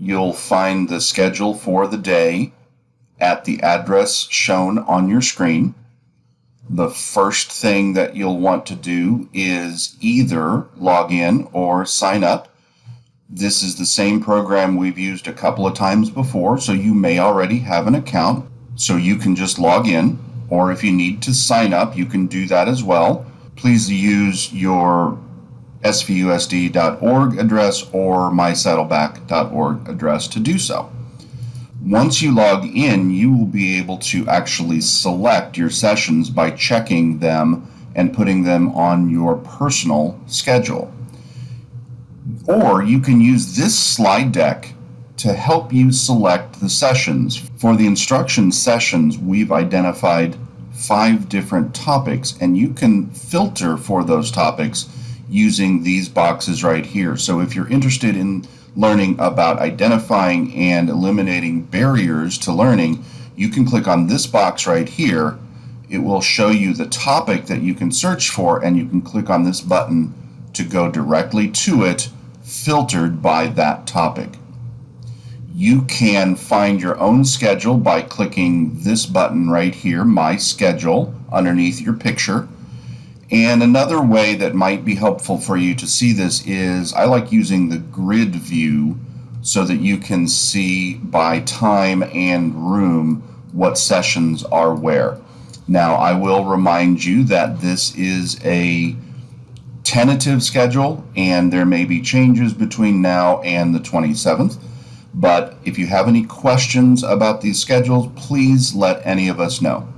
you'll find the schedule for the day at the address shown on your screen. The first thing that you'll want to do is either log in or sign up. This is the same program we've used a couple of times before, so you may already have an account. So you can just log in, or if you need to sign up, you can do that as well. Please use your svusd.org address or mysaddleback.org address to do so. Once you log in, you will be able to actually select your sessions by checking them and putting them on your personal schedule. Or you can use this slide deck to help you select the sessions. For the instruction sessions, we've identified five different topics, and you can filter for those topics using these boxes right here. So if you're interested in learning about identifying and eliminating barriers to learning, you can click on this box right here. It will show you the topic that you can search for, and you can click on this button to go directly to it, filtered by that topic. You can find your own schedule by clicking this button right here, My Schedule, underneath your picture. And another way that might be helpful for you to see this is I like using the grid view so that you can see by time and room what sessions are where. Now I will remind you that this is a tentative schedule and there may be changes between now and the 27th. But if you have any questions about these schedules, please let any of us know.